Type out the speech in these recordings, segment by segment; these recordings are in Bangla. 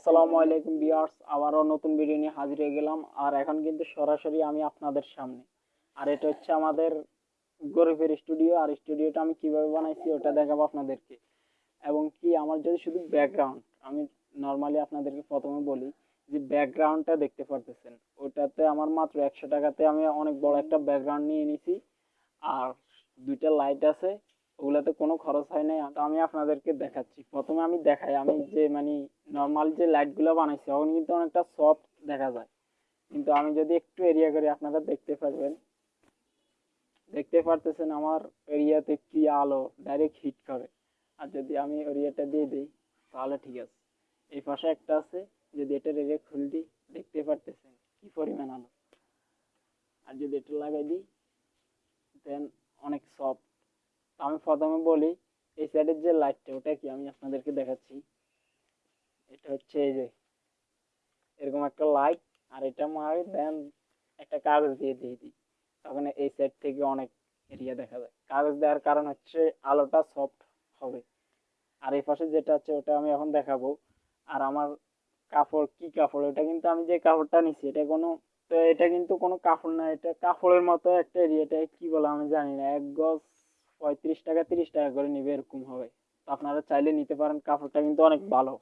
আসসালামু আলাইকুম বিয়ার্স আবারও নতুন ভিডিও নিয়ে হাজির হয়ে গেলাম। আর এখন কিন্তু সরাসরি আমি আপনাদের সামনে। আর এটা হচ্ছে আমাদের গরিবের স্টুডিও। আর স্টুডিওটা আমি কীভাবে বানাইছি ওটা দেখাবো আপনাদেরকে। এবং কি, আমার যদি শুধু ব্যাকগ্রাউন্ড আমি নর্মালি আপনাদেরকে প্রথমে বলি যে ব্যাকগ্রাউন্ডটা দেখতে পারতেছেন। ওটাতে আমার মাত্র একশো টাকাতে আমি অনেক বড় একটা ব্যাকগ্রাউন্ড নিয়ে নিছি। আর দুইটা লাইট আছে। ওগুলাতে কোনো খরচ হয় নাই। তো আমি আপনাদেরকে দেখাচ্ছি। প্রথমে আমি দেখাই, আমি যে মানে নর্মাল যে লাইটগুলো বানাইছি, তখন কিন্তু অনেকটা সফট দেখা যায়। কিন্তু আমি যদি একটু এরিয়া করি আপনারা দেখতে পারবেন। দেখতে পারতেছেন আমার এরিয়াতে কি আলো ডাইরেক্ট হিট করে। আর যদি আমি এরিয়াটা দিয়ে দিই, তাহলে ঠিক আছে। এই পাশে একটা আছে, যদি এটার এরিয়া খুলে দিই, দেখতে পারতেছেন কি পরিমাণ আলো। আর যদি এটা লাগাই দিই দেন অনেক সফট আমি প্রথমে বলি, এই সাইডের যে লাইটটা ওটা কি? আমি আপনাদেরকে দেখাচ্ছি। এটা হচ্ছে এই যে, এরকম একটা লাইট আর এটা মারি দেন একটা কাগজ দিয়ে দিয়ে দিই। তখন এই সাইড থেকে অনেক এরিয়া দেখা যায়। কাগজ দেওয়ার কারণ হচ্ছে আলোটা সফট হবে। আর এই পাশে যেটা আছে, ওটা আমি এখন দেখাবো। আর আমার কাপড়, কি কাপড়? এটা কিন্তু আমি যে কাপড়টা নিছি, এটা কোনো, তো এটা কিন্তু কোনো কাপড় না। এটা কাপড়ের মতো একটা এরিয়াটা কি বলে আমি জানি না। এক গজ পঁয়ত্রিশ টাকা, তিরিশ টাকা করে নিবে এরকম হবে। তো আপনারা চাইলে নিতে পারেন, কাপড়টা কিন্তু অনেক ভালো।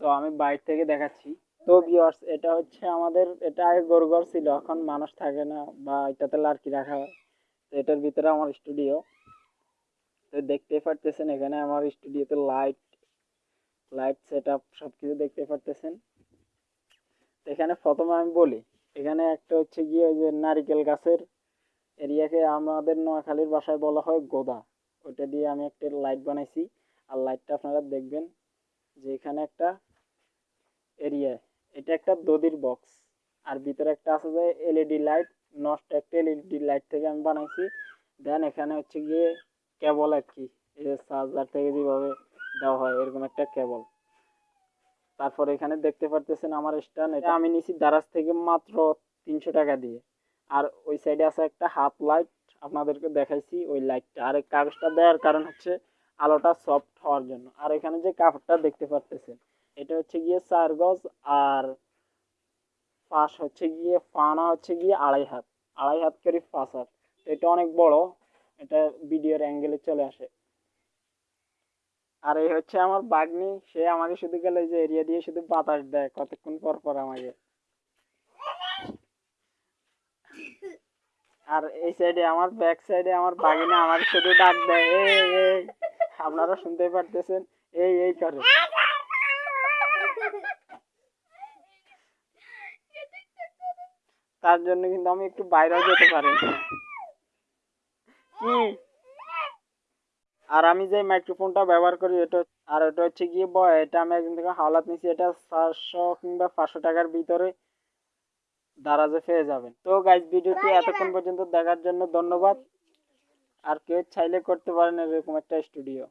তো আমি বাইরে থেকে দেখাচ্ছি। তো ভিউয়ার্স এটা হচ্ছে আমাদের, এটা আগে গরু ঘর ছিল, এখন মানুষ থাকে না বা এটাতে লার্কি রাখা হয়। তো এটার ভিতরে আমার স্টুডিও তো দেখতে পারতেছেন এখানে আমার স্টুডিওতে লাইট লাইট সেট আপ সব কিছু দেখতে পারতেছেন এখানে প্রথমে আমি বলি, এখানে একটা হচ্ছে গিয়ে ওই যে নারিকেল গাছের এরিয়াকে আমাদের নোয়াখালীর ভাষায় বলা হয় গোদা। ওটা দিয়ে আমি একটা লাইট বানাইছি। আর লাইটটা আপনারা দেখবেন যে এখানে একটা এরিয়া এটা একটা দদির বক্স আর ভিতরে একটা আছে যে এলইডি লাইট নষ্ট একটা এলইডি লাইট থেকে আমি বানাইছি। দেন এখানে হচ্ছে গিয়ে কেবল আর কি, এই যে চার্জার থেকে যেভাবে দেওয়া হয়, এরকম একটা কেবল তারপর এখানে দেখতে পারতেছেন আমার স্ট্যান্ড এটা আমি নিছি দারাজ থেকে মাত্র তিনশো টাকা দিয়ে। আর ওই সাইডে আছে একটা হাফ লাইট আপনাদেরকে দেখাইছি ওই লাইটটা আর এই কাগজটা দেওয়ার কারণ হচ্ছে আলোটা সফট হওয়ার জন্য। আর এখানে যে কাপড়টা দেখতে পারতেছেন, এটা হচ্ছে গিয়ে চার গজ আর পাশ হচ্ছে গিয়ে ফানা হচ্ছে গিয়ে আড়াই হাত। আড়াই হাত করে পাঁচ হাত এটা অনেক বড়, এটা ভিডিওর অ্যাঙ্গেলে চলে আসে। আর এই হচ্ছে আমার বাগনি, সে আমাকে শুধু গেলে যে এরিয়া দিয়ে শুধু বাতাস দেয় কতক্ষণ পর পর আমাকে। আর এই সাইডে আমার ব্যাক সাইডে আমার বাগিনা আমার শুধু ডাক দেয়, এই এই আপনারা শুনতে পারতেছেন? এই এই করে। তার জন্য কিন্তু আমি একটু বাইরেও যেতে পারি। কি? আর আমি যে মাইক্রোফোনটা ব্যবহার করি, এটা আর এটা হচ্ছে গিয়ে বয় এটা আমি একদিন থেকে হাওলাত নিছি, এটা চারশো কিংবা পাঁচশো টাকার ভিতরে দারাজে পেয়ে যাবেন। তো গাইজ ভিডিওটি এতক্ষণ পর্যন্ত দেখার জন্য ধন্যবাদ। আর কেউ চাইলে করতে পারেন এরকম একটা স্টুডিও